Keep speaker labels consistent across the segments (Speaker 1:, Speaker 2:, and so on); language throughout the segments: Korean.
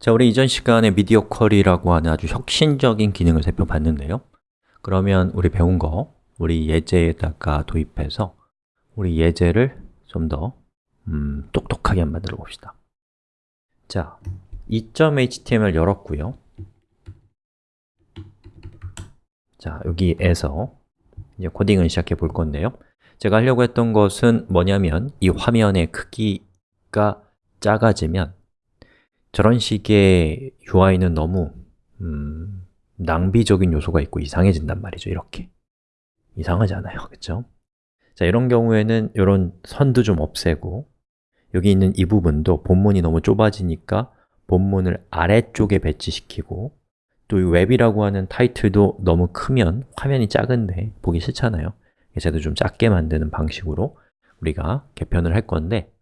Speaker 1: 자, 우리 이전 시간에 미디어 쿼리라고 하는 아주 혁신적인 기능을 살펴봤는데요. 그러면 우리 배운 거 우리 예제에다가 도입해서 우리 예제를 좀더 음, 똑똑하게 만들어 봅시다. 자, 2.html 열었고요. 자, 여기에서 이제 코딩을 시작해 볼 건데요. 제가 하려고 했던 것은 뭐냐면 이 화면의 크기가 작아지면 저런 식의 UI는 너무 음, 낭비적인 요소가 있고 이상해진단 말이죠, 이렇게. 이상하잖아요, 그렇죠? 자, 이런 경우에는 이런 선도 좀 없애고 여기 있는 이 부분도 본문이 너무 좁아지니까 본문을 아래쪽에 배치시키고 또 이 웹이라고 하는 타이틀도 너무 크면 화면이 작은데 보기 싫잖아요. 그래서 좀 작게 만드는 방식으로 우리가 개편을 할 건데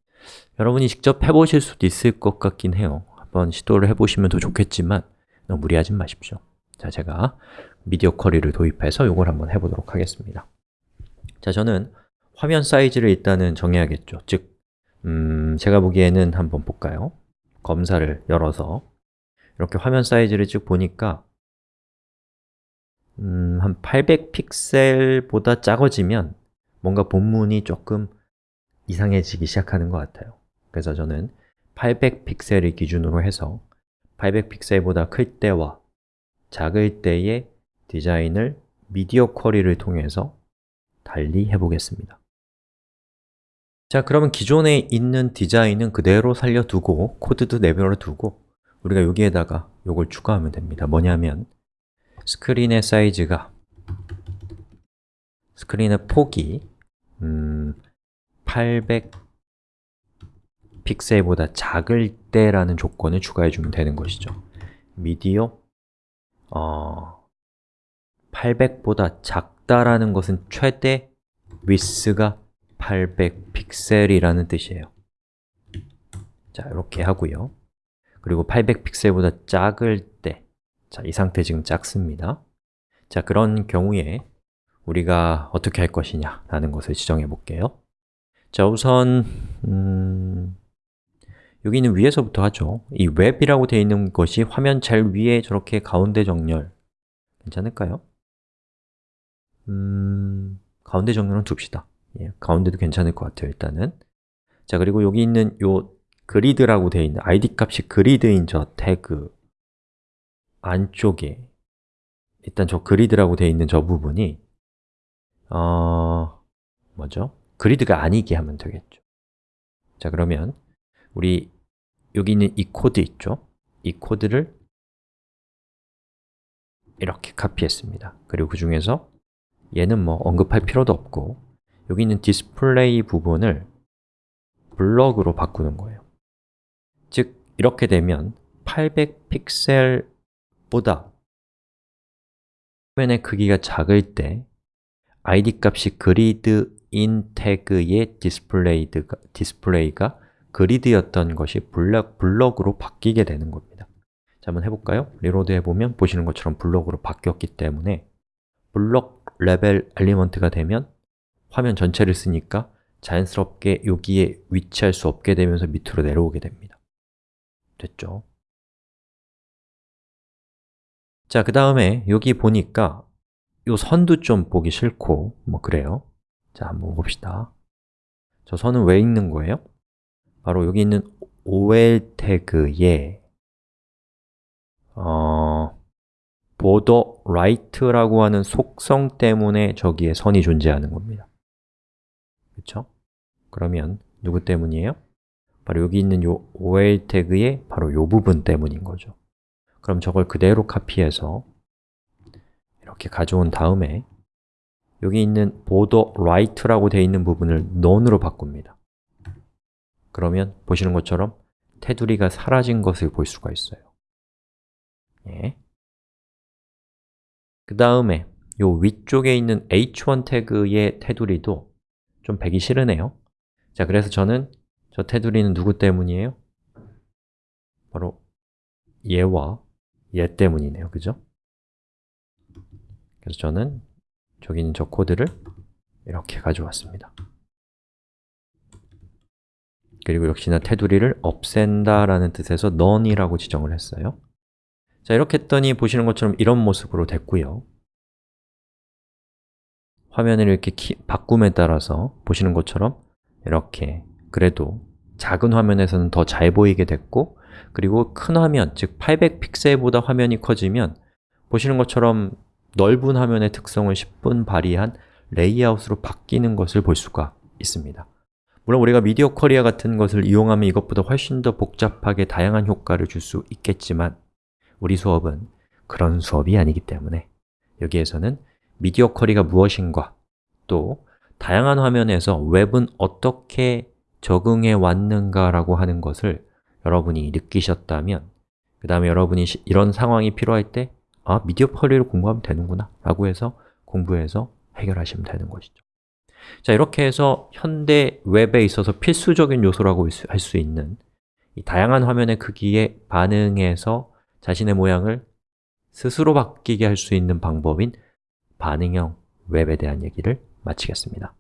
Speaker 1: 여러분이 직접 해보실 수도 있을 것 같긴 해요 한번 시도를 해보시면 더 좋겠지만 너무 무리하지 마십시오. 자, 제가 미디어 쿼리를 도입해서 이걸 한번 해보도록 하겠습니다. 자, 저는 화면 사이즈를 일단은 정해야겠죠. 즉, 음, 제가 보기에는 한번 볼까요? 검사를 열어서 이렇게 화면 사이즈를 쭉 보니까 음, 한 800픽셀보다 작아지면 뭔가 본문이 조금 이상해지기 시작하는 것 같아요. 그래서 저는 800픽셀을 기준으로 해서 800픽셀보다 클 때와 작을 때의 디자인을 미디어 쿼리를 통해서 달리 해보겠습니다. 자, 그러면 기존에 있는 디자인은 그대로 살려두고 코드도 내버려 두고 우리가 여기에다가 이걸 추가하면 됩니다. 뭐냐면 스크린의 사이즈가 스크린의 폭이 음, 800 픽셀보다 작을 때라는 조건을 추가해 주면 되는 것이죠. 미디어? 어, 800보다 작다라는 것은 최대 위스가 800 픽셀이라는 뜻이에요. 자, 이렇게 하고요. 그리고 800 픽셀보다 작을 때 자, 이 상태 지금 작습니다. 자, 그런 경우에 우리가 어떻게 할 것이냐 라는 것을 지정해 볼게요. 자, 우선 음... 여기는 위에서부터 하죠. 이 웹이라고 되어 있는 것이 화면 제일 위에 저렇게 가운데 정렬. 괜찮을까요? 음... 가운데 정렬은 둡시다. 예, 가운데도 괜찮을 것 같아요, 일단은. 자, 그리고 여기 있는 요 grid라고 되어 있는 id 값이 grid인 저 태그 안쪽에 일단 저 grid라고 되어 있는 저 부분이 어... 뭐죠? grid가 아니게 하면 되겠죠. 자, 그러면 우리 여기 있는 이 코드 있죠? 이 코드를 이렇게 카피했습니다 그리고 그 중에서 얘는 뭐 언급할 필요도 없고 여기 있는 디스플레이 부분을 block으로 바꾸는 거예요 즉, 이렇게 되면 800픽셀보다 화면의 크기가 작을 때 id 값이 그리드인 태그의 디스플레이가, 그리드였던 것이 블럭, 블럭으로 바뀌게 되는 겁니다 자, 한번 해볼까요? reload 해보면 보시는 것처럼 block으로 바뀌었기 때문에 block level element가 되면 화면 전체를 쓰니까 자연스럽게 여기에 위치할 수 없게 되면서 밑으로 내려오게 됩니다 됐죠? 자, 그 다음에 여기 보니까 이 선도 좀 보기 싫고 뭐 그래요 자, 한번 봅시다 저 선은 왜 있는 거예요? 바로 여기 있는 ol 태그에 어, border right라고 하는 속성 때문에 저기에 선이 존재하는 겁니다 그렇죠? 그러면 누구 때문이에요? 바로 여기 있는 이 ol 태그의 바로 이 부분 때문인 거죠 그럼 저걸 그대로 카피해서 이렇게 가져온 다음에 여기 있는 border right라고 되어 있는 부분을 none으로 바꿉니다 그러면 보시는 것처럼 테두리가 사라진 것을 볼 수가 있어요 예. 그 다음에 이 위쪽에 있는 h1 태그의 테두리도 좀 배기 싫으네요 자, 그래서 저는 저 테두리는 누구 때문이에요? 바로 얘와 얘 때문이네요, 그죠? 그래서 저는 저기 있는 저 코드를 이렇게 가져왔습니다 그리고 역시나 테두리를 없앤다 라는 뜻에서 none이라고 지정을 했어요. 자, 이렇게 했더니 보시는 것처럼 이런 모습으로 됐고요. 화면을 이렇게 키, 바꿈에 따라서 보시는 것처럼 이렇게 그래도 작은 화면에서는 더 잘 보이게 됐고 그리고 큰 화면, 즉 800픽셀보다 화면이 커지면 보시는 것처럼 넓은 화면의 특성을 10분 발휘한 레이아웃으로 바뀌는 것을 볼 수가 있습니다 물론 우리가 미디어 쿼리어 같은 것을 이용하면 이것보다 훨씬 더 복잡하게 다양한 효과를 줄 수 있겠지만 우리 수업은 그런 수업이 아니기 때문에 여기에서는 미디어 쿼리가 무엇인가 또 다양한 화면에서 웹은 어떻게 적응해 왔는가라고 하는 것을 여러분이 느끼셨다면 그 다음에 여러분이 시- 이런 상황이 필요할 때 아, 미디어 쿼리를 공부하면 되는구나 라고 해서 공부해서 해결하시면 되는 것이죠 자, 이렇게 해서 현대 웹에 있어서 필수적인 요소라고 할 수 있는 이 다양한 화면의 크기에 반응해서 자신의 모양을 스스로 바뀌게 할 수 있는 방법인 반응형 웹에 대한 얘기를 마치겠습니다